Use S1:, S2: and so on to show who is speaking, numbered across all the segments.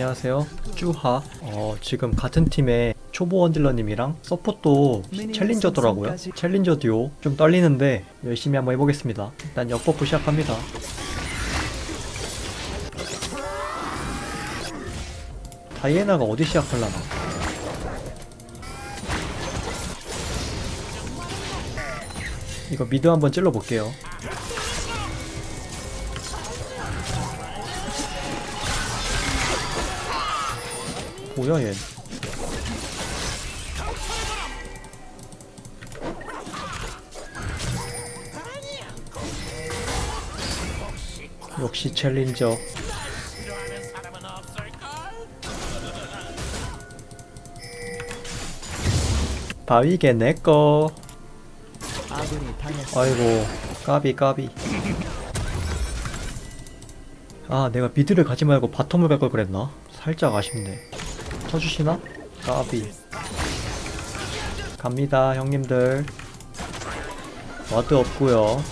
S1: 안녕하세요. 쭈하. 어, 지금 같은 팀에 초보 원딜러님이랑 서폿도 챌린저더라고요. 챌린저 듀오. 좀 떨리는데 열심히 한번 해보겠습니다. 일단 역버프 시작합니다. 다이애나가 어디 시작할라나? 이거 미드 한번 찔러볼게요 뭐야 얘. 역시 챌린저. 바위게 내꺼 아이고 까비 까비. 아 내가 mid를 가지 말고 bottom을 갈 걸 그랬나? 살짝 아쉽네 쳐주시나? 까비 갑니다 형님들 ward 없고요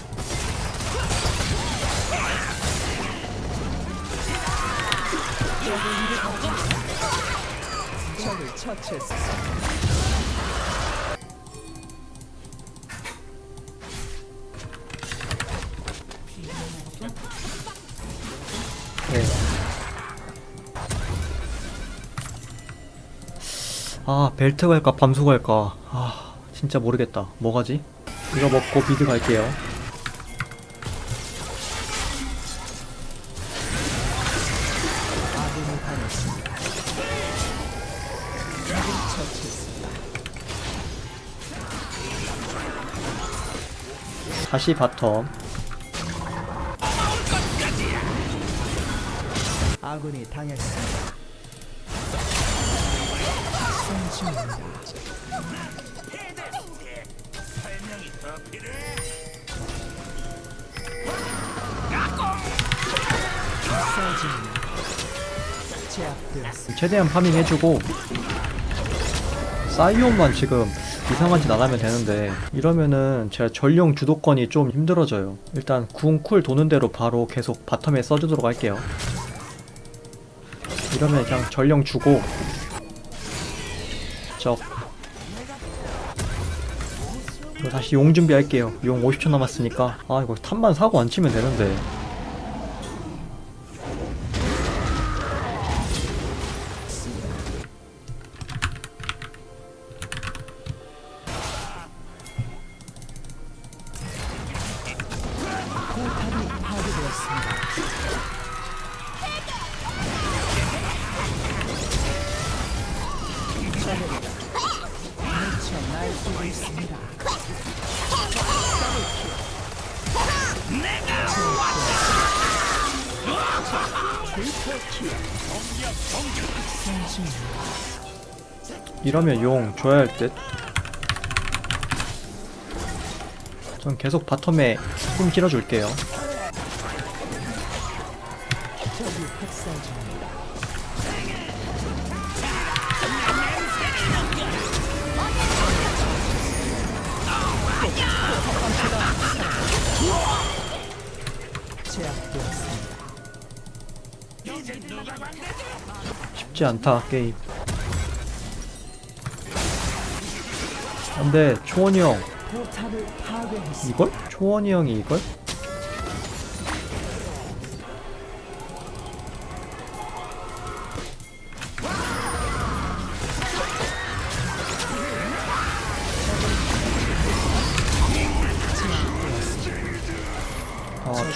S1: 네. 아 벨트 갈까 밤수 갈까 아 진짜 모르겠다 뭐 가지? 이거 먹고 미드 갈게요 다시 바텀
S2: 아군이 당했습니다.
S1: 최대한 farming 해주고 사이온만 지금 이상한 짓 안 하면 되는데 이러면은 제가 전령 주도권이 좀 힘들어져요. 일단 궁 cool 도는 대로 바로 계속 bottom에 써주도록 할게요. 이러면 그냥 전령 주고 적 이거 다시 용 준비할게요. 용 50초 남았으니까. 아 이거 탑만 사고 안 치면 되는데.
S2: 포탑이 파괴되었습니다. 있습니다.
S1: 이러면 용 줘야 할 듯. 전 계속 바텀에
S2: 학살 중
S1: 쉽지 않다 게임. 근데 초원이 형. 이걸? 초원이 형이 이걸?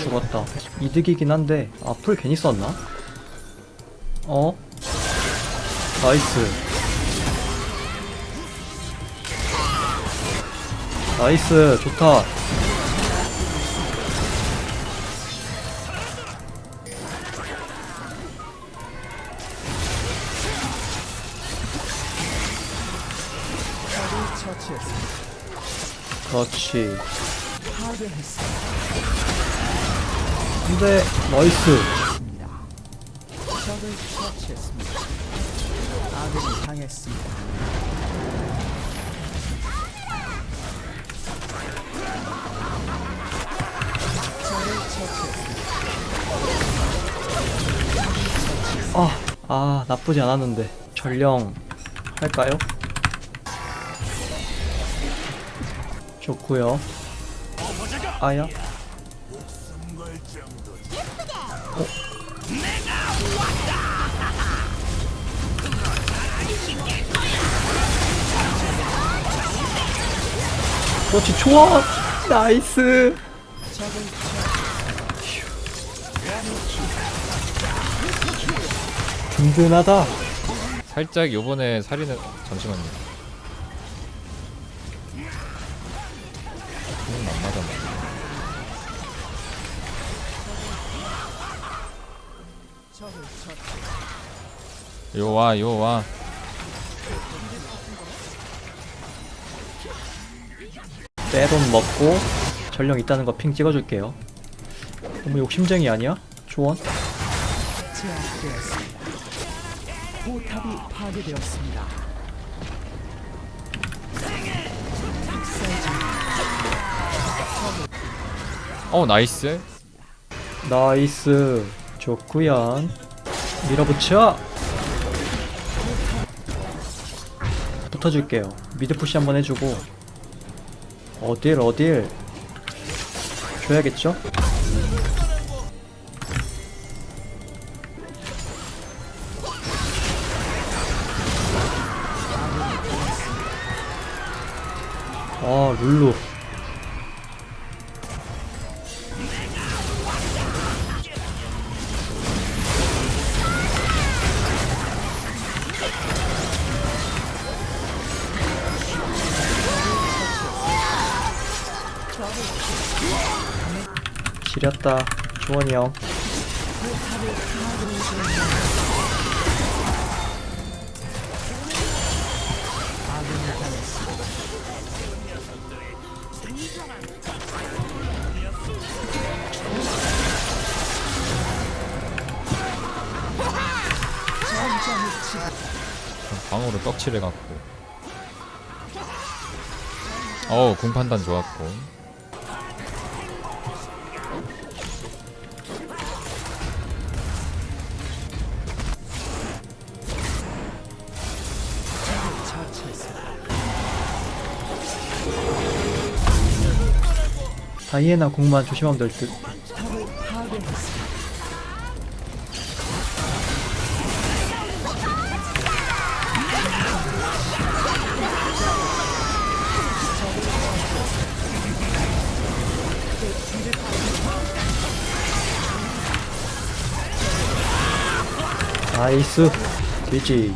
S1: 죽었다 이득이긴 한데 아풀 괜히 썼나? 어? 나이스 나이스 좋다. 그렇지 근데 nice
S2: 적을 처치했습니다. 아군이 당했습니다. 적을 처치했습니다.
S1: 아 아 나쁘지 않았는데 전령 할까요? 좋구요 아야 그렇지 좋아. 나이스. 든든하다.
S3: 살짝 요번에 살인은 잠시만요. 요와 요와
S1: 빼돈 먹고 전령 있다는 거 핑 찍어줄게요 너무 욕심쟁이 아니야? 조언?
S2: 포탑이 파괴되었습니다.
S3: 어
S1: nice nice 좋구연 밀어붙여 붙어줄게요. mid push 한번 해주고. 어딜 어딜? 줘야겠죠? 아 룰루 지렸다 주원이 형.
S3: 방으로 떡칠해 갖고. 어우 궁 판단 좋았고
S1: 다이애나 공만 조심하면 될듯
S2: 탑을 파괴했습니다.
S1: 나이스 GG